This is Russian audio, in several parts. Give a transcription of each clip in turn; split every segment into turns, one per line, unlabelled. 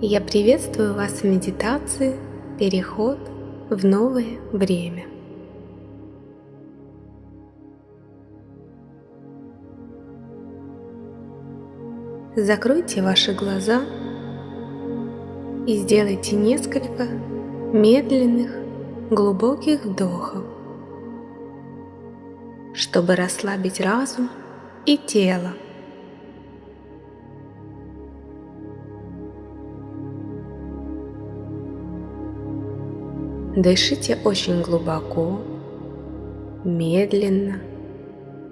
Я приветствую вас в медитации «Переход в новое время». Закройте ваши глаза и сделайте несколько медленных, глубоких вдохов, чтобы расслабить разум и тело. Дышите очень глубоко, медленно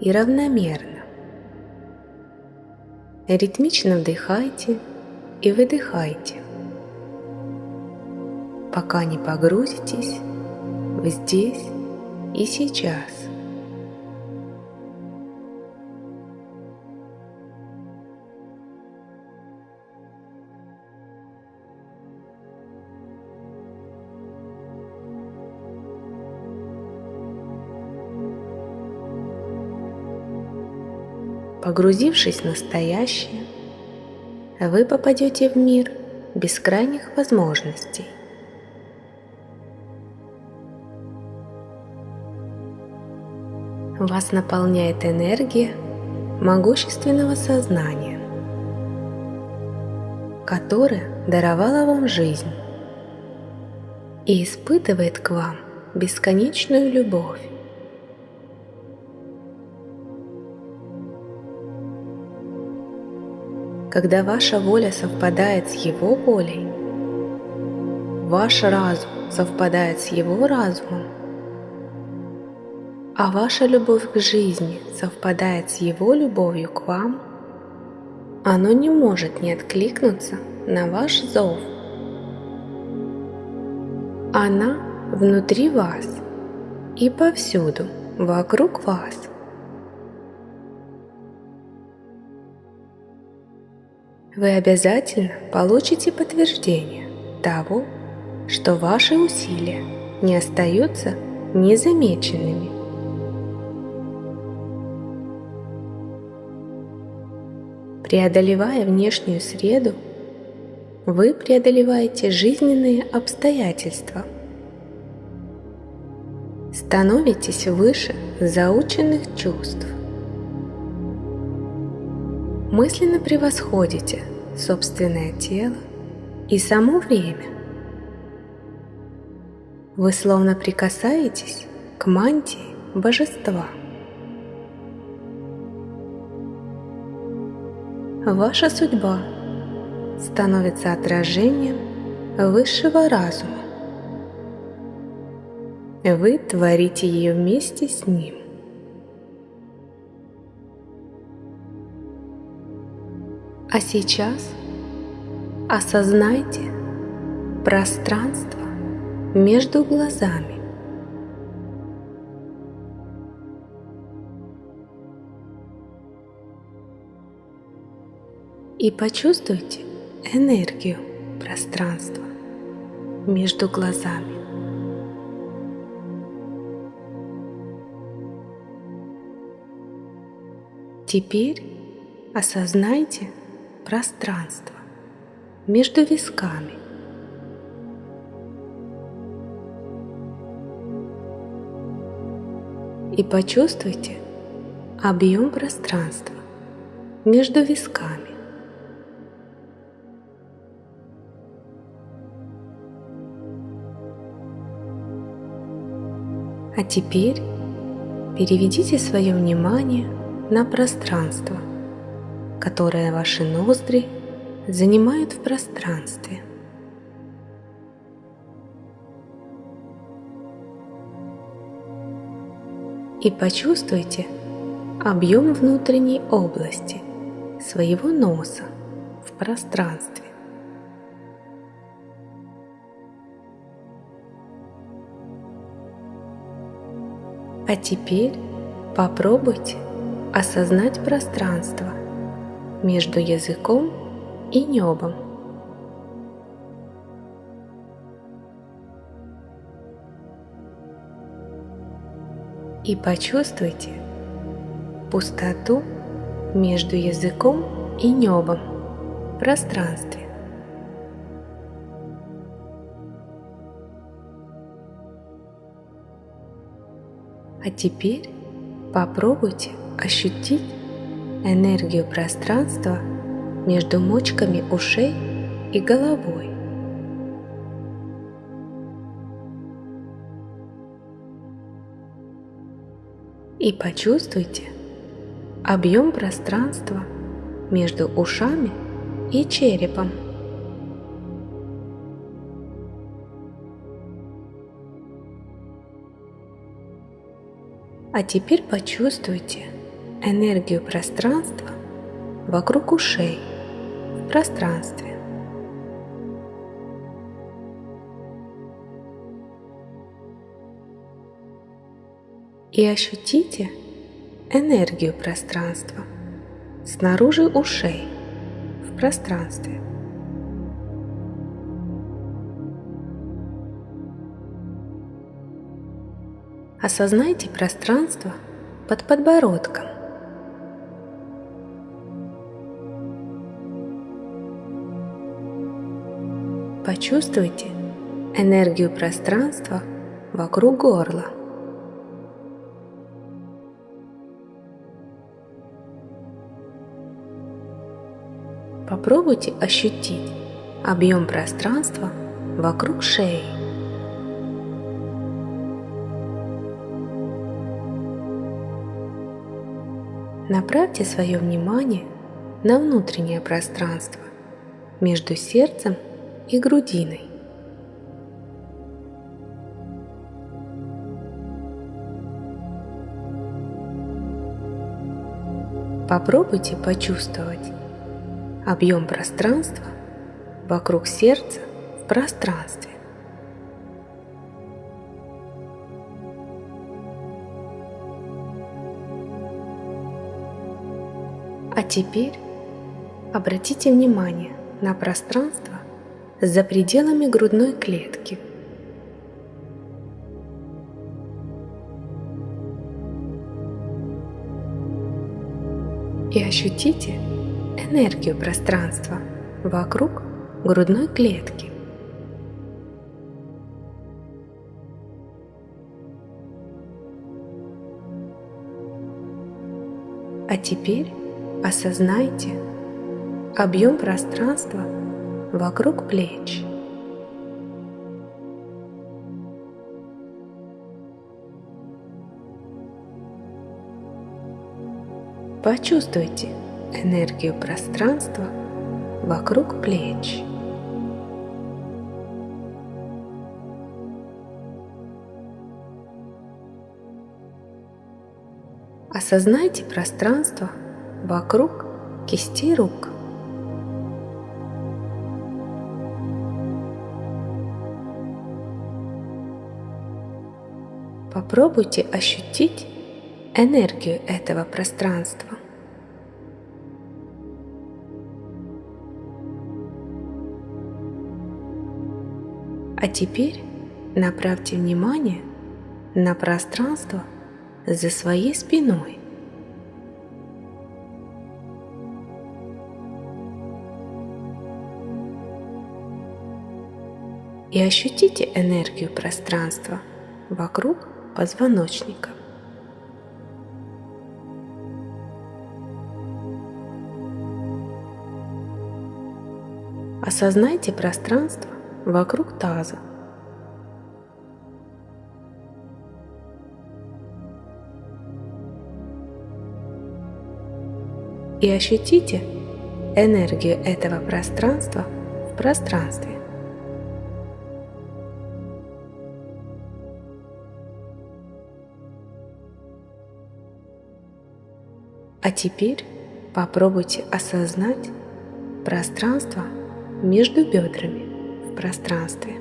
и равномерно. Ритмично вдыхайте и выдыхайте, пока не погрузитесь в здесь и сейчас. Погрузившись в настоящее, вы попадете в мир бескрайних возможностей. Вас наполняет энергия могущественного сознания, которое даровало вам жизнь и испытывает к вам бесконечную любовь. Когда ваша воля совпадает с его волей, ваш разум совпадает с его разумом, а ваша любовь к жизни совпадает с его любовью к вам, оно не может не откликнуться на ваш зов. Она внутри вас и повсюду вокруг вас – вы обязательно получите подтверждение того, что ваши усилия не остаются незамеченными. Преодолевая внешнюю среду, вы преодолеваете жизненные обстоятельства. Становитесь выше заученных чувств мысленно превосходите собственное тело и само время. Вы словно прикасаетесь к мантии божества. Ваша судьба становится отражением высшего разума. Вы творите ее вместе с ним. А сейчас осознайте пространство между глазами. И почувствуйте энергию пространства между глазами. Теперь осознайте, пространство между висками. И почувствуйте объем пространства между висками. А теперь переведите свое внимание на пространство – которое ваши ноздри занимают в пространстве. И почувствуйте объем внутренней области своего носа в пространстве. А теперь попробуйте осознать пространство – между языком и небом. И почувствуйте пустоту между языком и небом в пространстве. А теперь попробуйте ощутить энергию пространства между мочками ушей и головой. И почувствуйте объем пространства между ушами и черепом. А теперь почувствуйте энергию пространства вокруг ушей в пространстве. И ощутите энергию пространства снаружи ушей в пространстве. Осознайте пространство под подбородком. Почувствуйте энергию пространства вокруг горла. Попробуйте ощутить объем пространства вокруг шеи. Направьте свое внимание на внутреннее пространство между сердцем и грудиной. Попробуйте почувствовать объем пространства вокруг сердца в пространстве. А теперь обратите внимание на пространство за пределами грудной клетки. И ощутите энергию пространства вокруг грудной клетки. А теперь осознайте объем пространства вокруг плеч. Почувствуйте энергию пространства вокруг плеч. Осознайте пространство вокруг кистей рук. Попробуйте ощутить энергию этого пространства. А теперь направьте внимание на пространство за своей спиной. И ощутите энергию пространства вокруг позвоночника. Осознайте пространство вокруг таза. И ощутите энергию этого пространства в пространстве. А теперь попробуйте осознать пространство между бедрами в пространстве.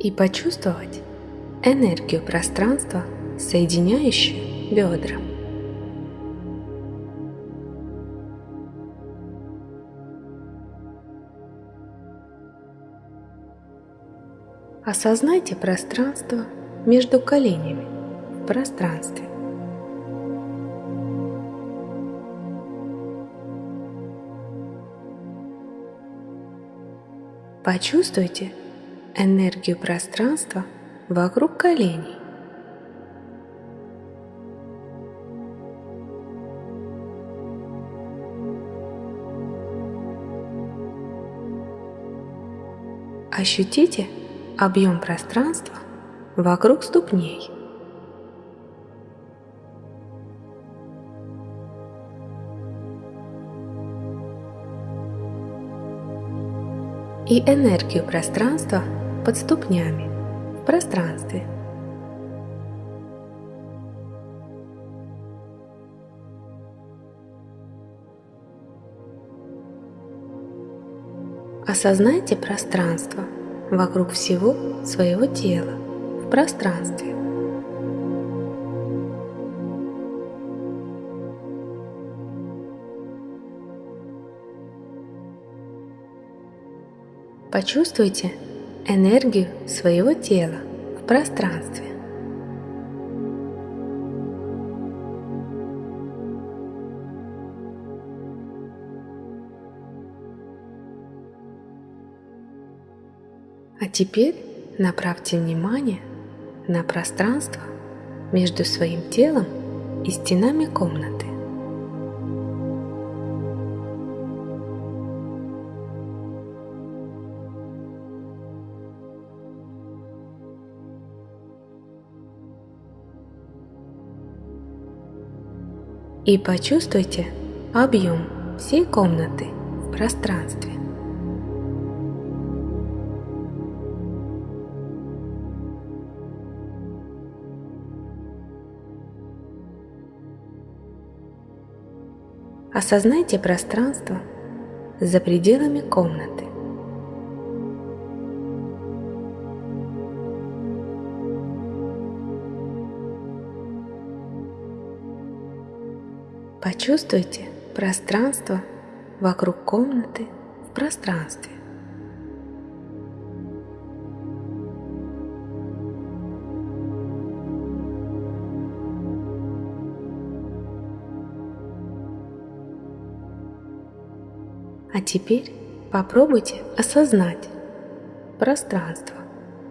И почувствовать энергию пространства, соединяющую бедра. Осознайте пространство между коленями в пространстве. Почувствуйте энергию пространства вокруг коленей. Ощутите объем пространства вокруг ступней. И энергию пространства под ступнями в пространстве. Осознайте пространство вокруг всего своего тела в пространстве. Почувствуйте энергию своего тела в пространстве. Теперь направьте внимание на пространство между своим телом и стенами комнаты. И почувствуйте объем всей комнаты в пространстве. Осознайте пространство за пределами комнаты. Почувствуйте пространство вокруг комнаты в пространстве. А теперь попробуйте осознать пространство,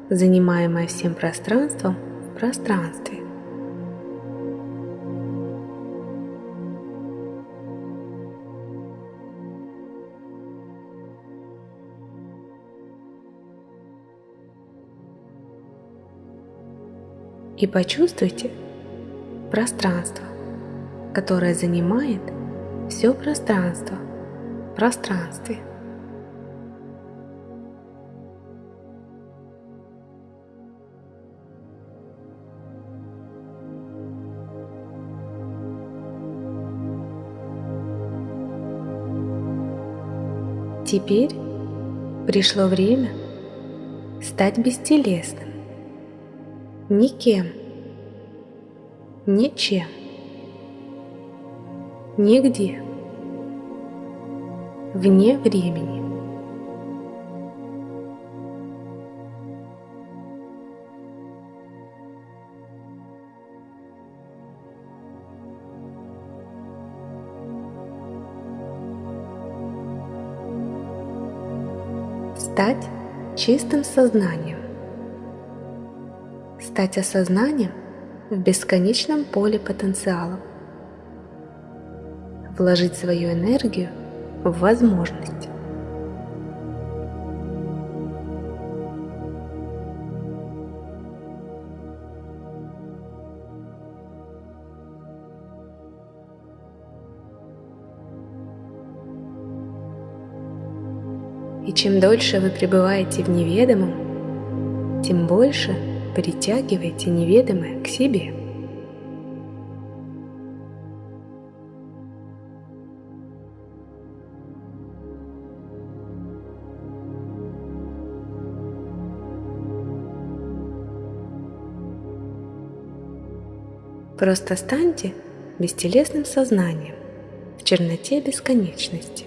занимаемое всем пространством в пространстве. И почувствуйте пространство, которое занимает все пространство – пространстве. Теперь пришло время стать бестелесным, никем, ничем, нигде вне времени. Стать чистым сознанием. Стать осознанием в бесконечном поле потенциалов. Вложить свою энергию в возможность. И чем дольше вы пребываете в неведомом, тем больше притягиваете неведомое к себе. Просто станьте бестелесным сознанием в черноте бесконечности.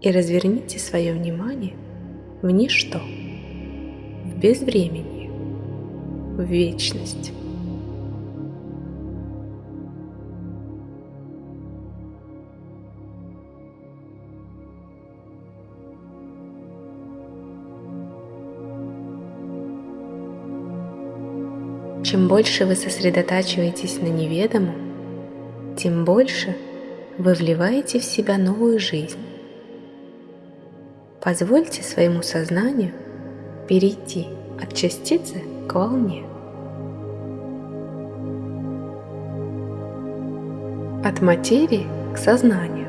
И разверните свое внимание в ничто, в безвремени, в вечность. Чем больше вы сосредотачиваетесь на неведомом, тем больше вы вливаете в себя новую жизнь. Позвольте своему сознанию перейти от частицы к волне. От материи к сознанию.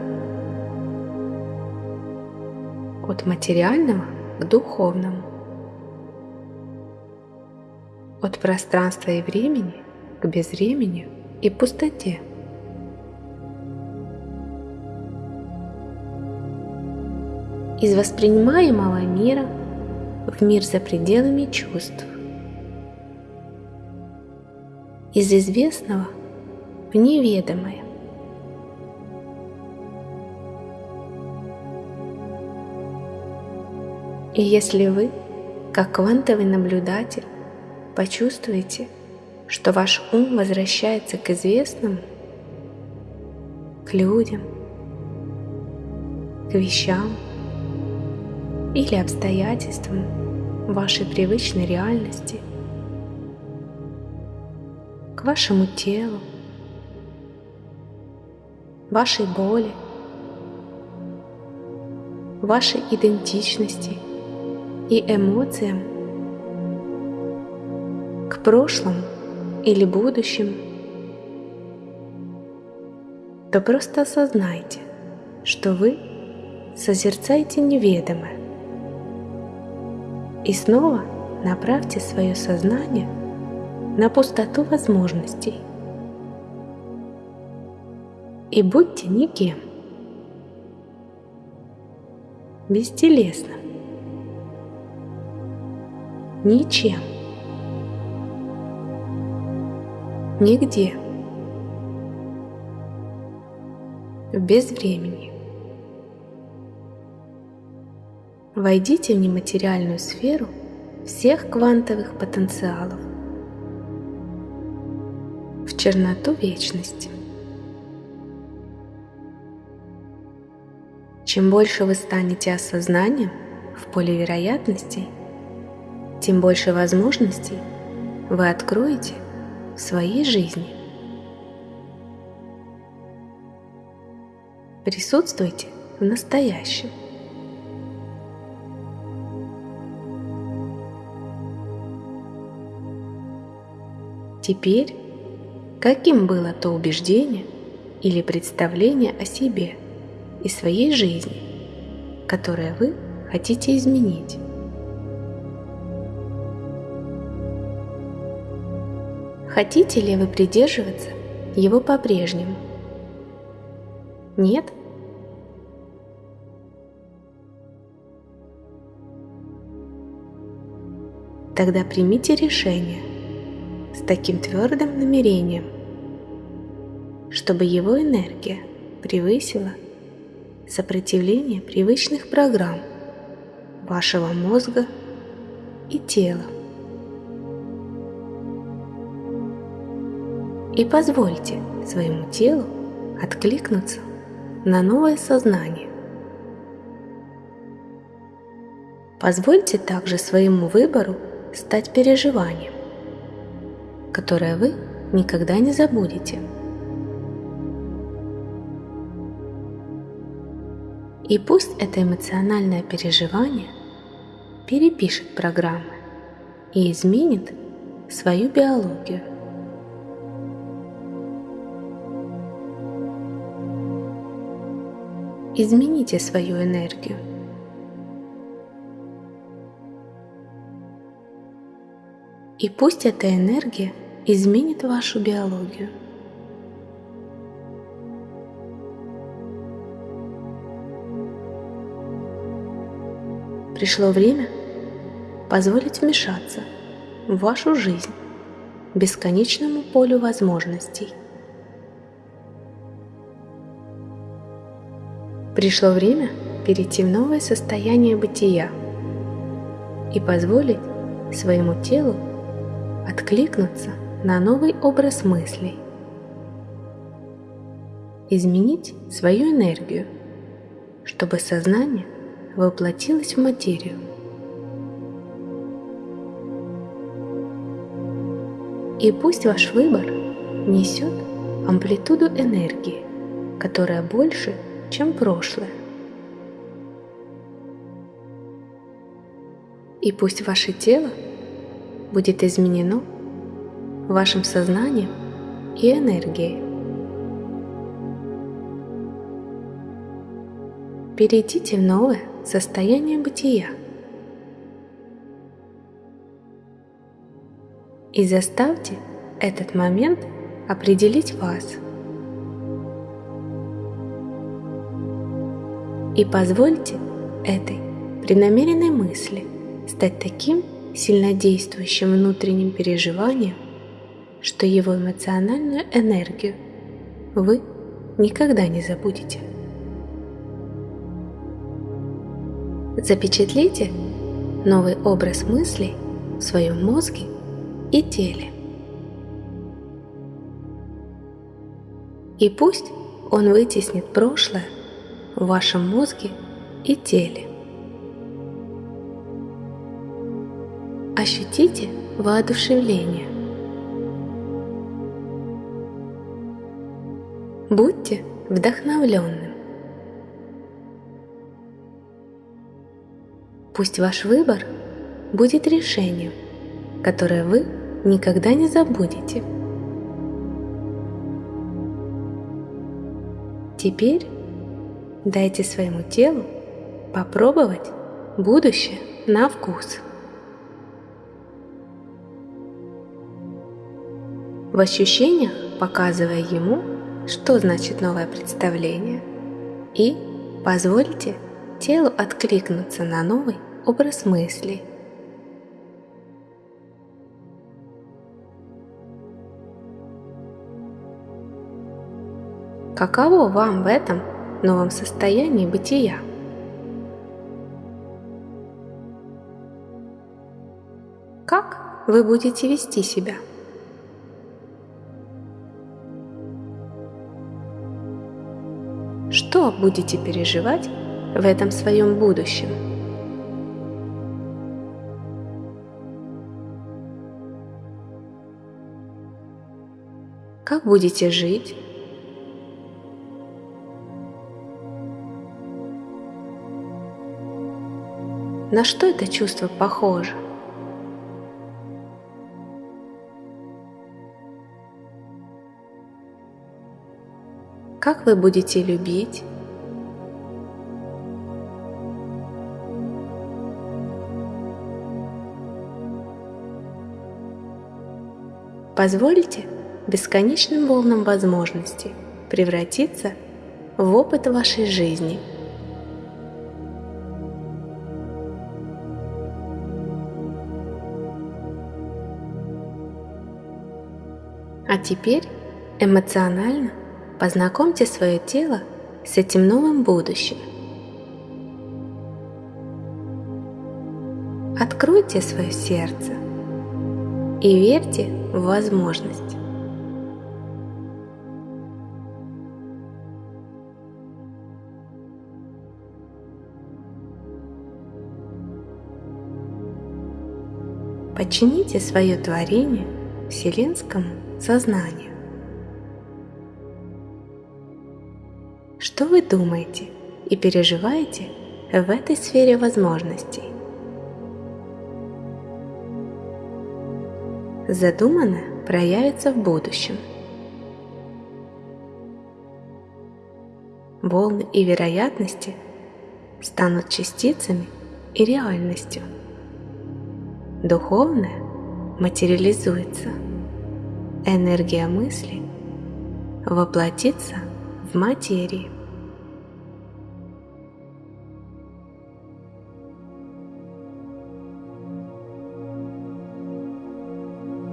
От материального к духовному от пространства и времени к безвремени и пустоте. Из воспринимаемого мира в мир за пределами чувств. Из известного в неведомое. И если вы, как квантовый наблюдатель, почувствуете, что ваш ум возвращается к известному, к людям, к вещам или обстоятельствам вашей привычной реальности, к вашему телу, вашей боли, вашей идентичности и эмоциям – к прошлому или будущему, то просто осознайте, что вы созерцаете неведомое. И снова направьте свое сознание на пустоту возможностей. И будьте никем, бестелесным, ничем. Нигде. В безвремени. Войдите в нематериальную сферу всех квантовых потенциалов, в черноту вечности. Чем больше вы станете осознанием в поле вероятностей, тем больше возможностей вы откроете в своей жизни. Присутствуйте в настоящем. Теперь, каким было то убеждение или представление о себе и своей жизни, которое вы хотите изменить? Хотите ли вы придерживаться его по-прежнему? Нет? Тогда примите решение с таким твердым намерением, чтобы его энергия превысила сопротивление привычных программ вашего мозга и тела. И позвольте своему телу откликнуться на новое сознание. Позвольте также своему выбору стать переживанием, которое вы никогда не забудете. И пусть это эмоциональное переживание перепишет программы и изменит свою биологию. Измените свою энергию. И пусть эта энергия изменит вашу биологию. Пришло время позволить вмешаться в вашу жизнь бесконечному полю возможностей – Пришло время перейти в новое состояние бытия, и позволить своему телу откликнуться на новый образ мыслей. Изменить свою энергию, чтобы сознание воплотилось в материю. И пусть ваш выбор несет амплитуду энергии, которая больше, чем прошлое. И пусть ваше тело будет изменено вашим сознанием и энергией. Перейдите в новое состояние бытия и заставьте этот момент определить вас. И позвольте этой преднамеренной мысли стать таким сильнодействующим внутренним переживанием, что его эмоциональную энергию вы никогда не забудете. Запечатлите новый образ мыслей в своем мозге и теле. И пусть он вытеснит прошлое в вашем мозге и теле. Ощутите воодушевление. Будьте вдохновленным. Пусть ваш выбор будет решением, которое вы никогда не забудете. Теперь дайте своему телу попробовать будущее на вкус. в ощущениях показывая ему, что значит новое представление, и позвольте телу откликнуться на новый образ мысли. Каково вам в этом новом состоянии бытия? Как вы будете вести себя? Что будете переживать в этом своем будущем? Как будете жить? На что это чувство похоже? Как вы будете любить? Позвольте бесконечным волнам возможностей превратиться в опыт вашей жизни. А теперь эмоционально Познакомьте свое тело с этим новым будущим. Откройте свое сердце и верьте в возможность. Подчините свое творение вселенскому сознанию. Что вы думаете и переживаете в этой сфере возможностей? Задуманное проявится в будущем. Волны и вероятности станут частицами и реальностью. Духовное материализуется. Энергия мысли воплотится в материи.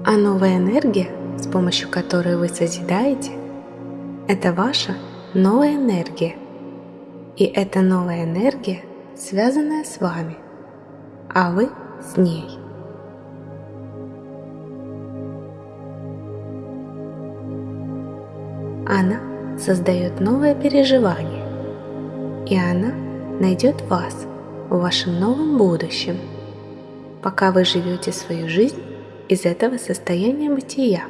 А новая энергия, с помощью которой вы созидаете, это ваша новая энергия. И эта новая энергия, связанная с вами, а вы с ней. Она создает новое переживание, и она найдет вас в вашем новом будущем, пока вы живете свою жизнь из этого состояния бытия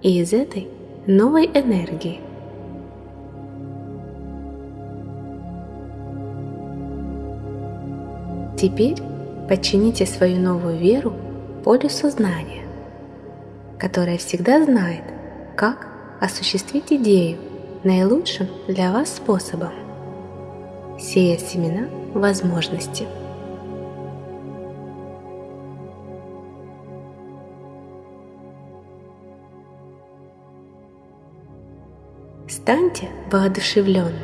и из этой новой энергии. Теперь подчините свою новую веру полю сознания, которое всегда знает, как осуществить идею наилучшим для вас способом, сея семена возможности. Станьте воодушевленным.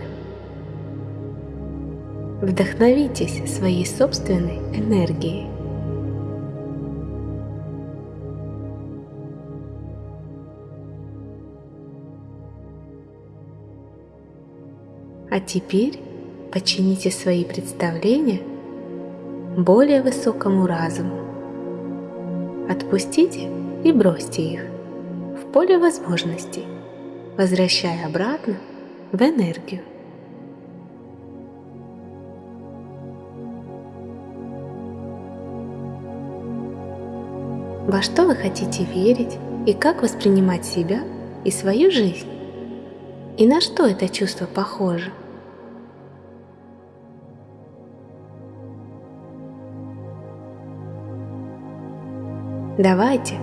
Вдохновитесь своей собственной энергией. А теперь подчините свои представления более высокому разуму. Отпустите и бросьте их в поле возможностей, возвращая обратно в энергию. Во что вы хотите верить и как воспринимать себя и свою жизнь? И на что это чувство похоже? Давайте,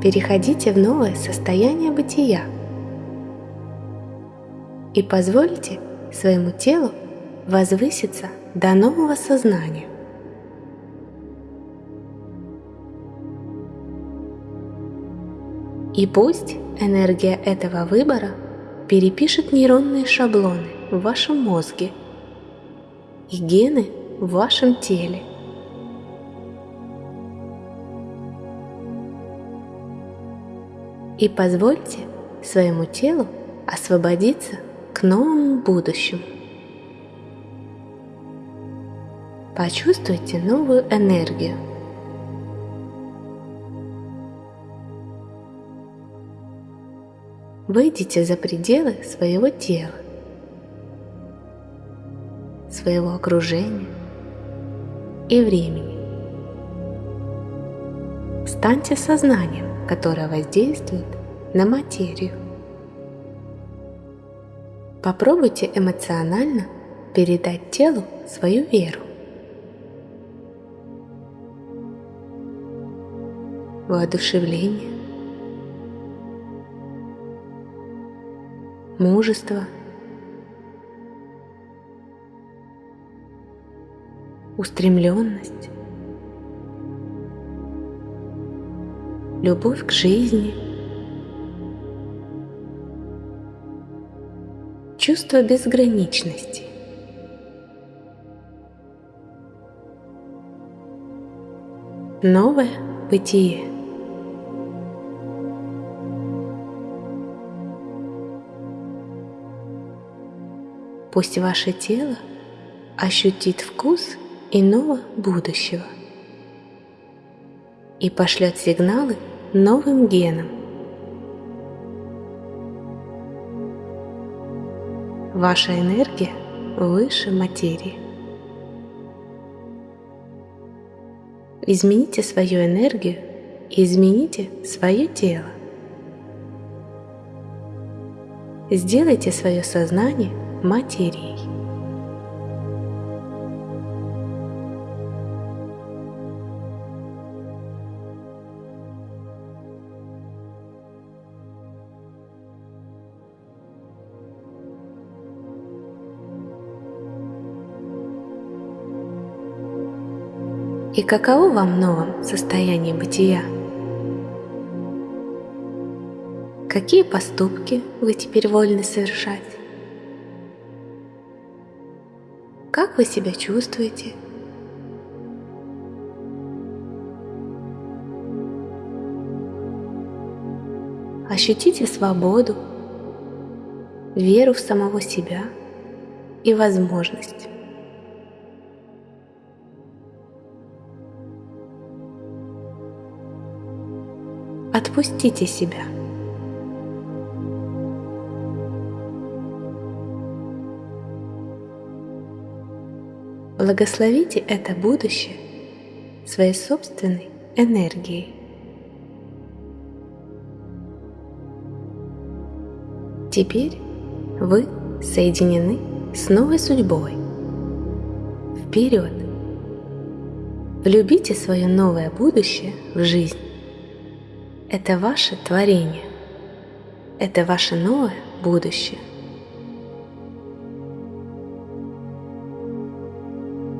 переходите в новое состояние бытия. И позвольте своему телу возвыситься до нового сознания. И пусть энергия этого выбора перепишет нейронные шаблоны в вашем мозге и гены в вашем теле – и позвольте своему телу освободиться к новому будущему. Почувствуйте новую энергию. Выйдите за пределы своего тела, своего окружения и времени. Станьте сознанием которая воздействует на материю. Попробуйте эмоционально передать телу свою веру. Воодушевление, мужество, устремленность, любовь к жизни, чувство безграничности. Новое бытие. Пусть ваше тело ощутит вкус иного будущего и пошлет сигналы новым генам. Ваша энергия выше материи. Измените свою энергию и измените свое тело. Сделайте свое сознание материей. Каково вам новом состоянии бытия? Какие поступки вы теперь вольны совершать? Как вы себя чувствуете? Ощутите свободу, веру в самого себя и возможность отпустите себя. Благословите это будущее своей собственной энергией. Теперь вы соединены с новой судьбой. Вперед! Влюбите свое новое будущее в жизнь. Это ваше творение. Это ваше новое будущее.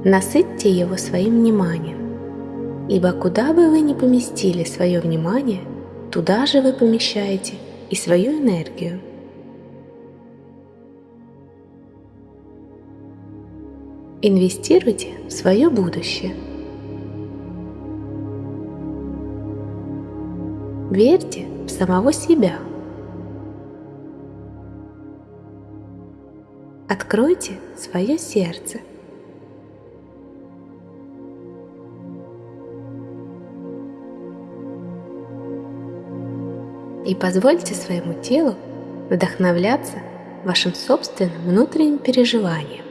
Насытьте его своим вниманием, ибо куда бы вы ни поместили свое внимание, туда же вы помещаете и свою энергию. Инвестируйте в свое будущее. Верьте в самого себя. Откройте свое сердце. И позвольте своему телу вдохновляться вашим собственным внутренним переживанием.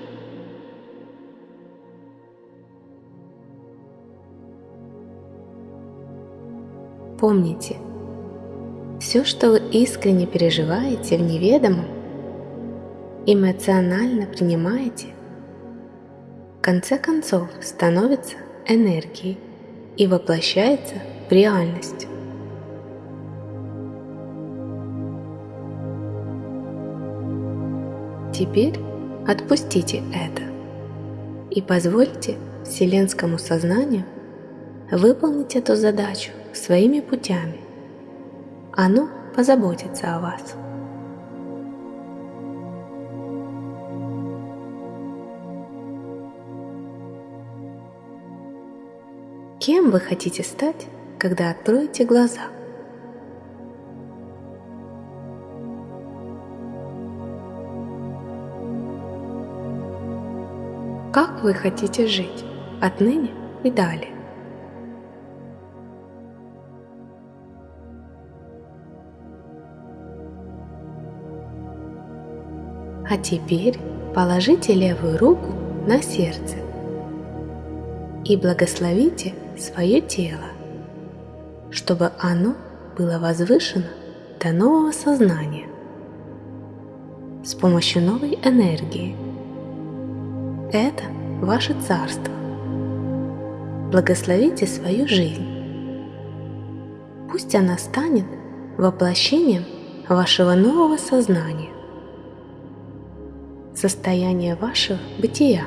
Помните, все, что вы искренне переживаете в неведомом, эмоционально принимаете, в конце концов становится энергией и воплощается в реальность. Теперь отпустите это и позвольте Вселенскому сознанию выполнить эту задачу своими путями. Оно позаботится о вас. Кем вы хотите стать, когда откроете глаза? Как вы хотите жить отныне и далее? А теперь положите левую руку на сердце и благословите свое тело, чтобы оно было возвышено до нового сознания с помощью новой энергии. Это ваше царство. Благословите свою жизнь. Пусть она станет воплощением вашего нового сознания состояние вашего бытия.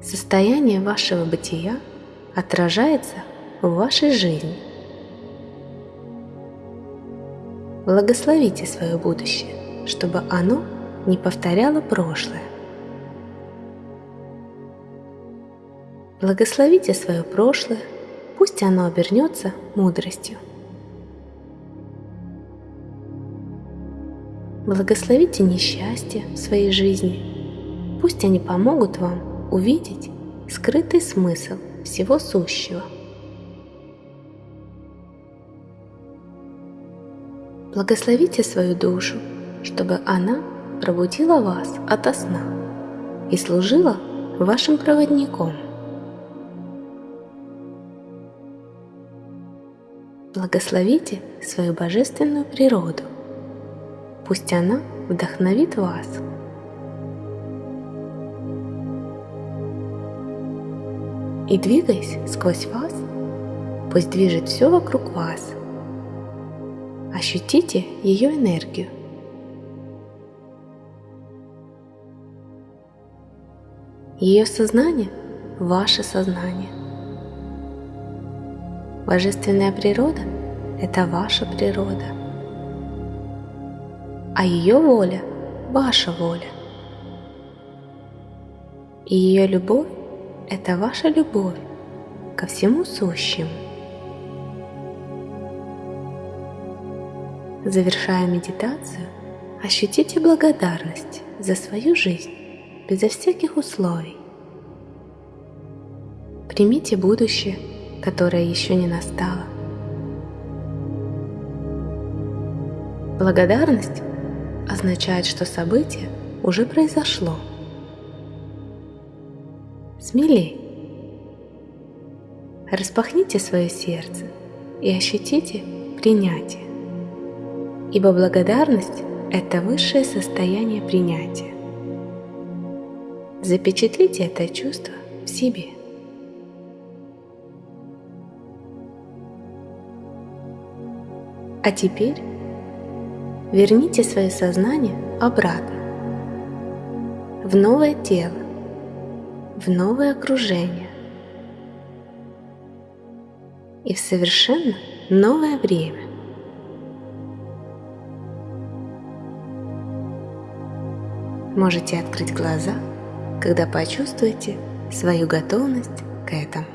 Состояние вашего бытия отражается в вашей жизни. Благословите свое будущее, чтобы оно не повторяло прошлое. Благословите свое прошлое, пусть оно обернется мудростью. Благословите несчастье в своей жизни. Пусть они помогут вам увидеть скрытый смысл всего сущего. Благословите свою душу, чтобы она пробудила вас ото сна и служила вашим проводником. Благословите свою божественную природу – Пусть она вдохновит вас. И двигаясь сквозь вас, пусть движет все вокруг вас. Ощутите ее энергию. Ее сознание – ваше сознание. Божественная природа – это ваша природа – а ее воля – ваша воля. И ее любовь – это ваша любовь ко всему сущему. Завершая медитацию, ощутите благодарность за свою жизнь безо всяких условий. Примите будущее, которое еще не настало. Благодарность означает, что событие уже произошло. Смелей. Распахните свое сердце и ощутите принятие. Ибо благодарность – это высшее состояние принятия. Запечатлите это чувство в себе. А теперь верните свое сознание обратно в новое тело, в новое окружение и в совершенно новое время. Можете открыть глаза, когда почувствуете свою готовность к этому.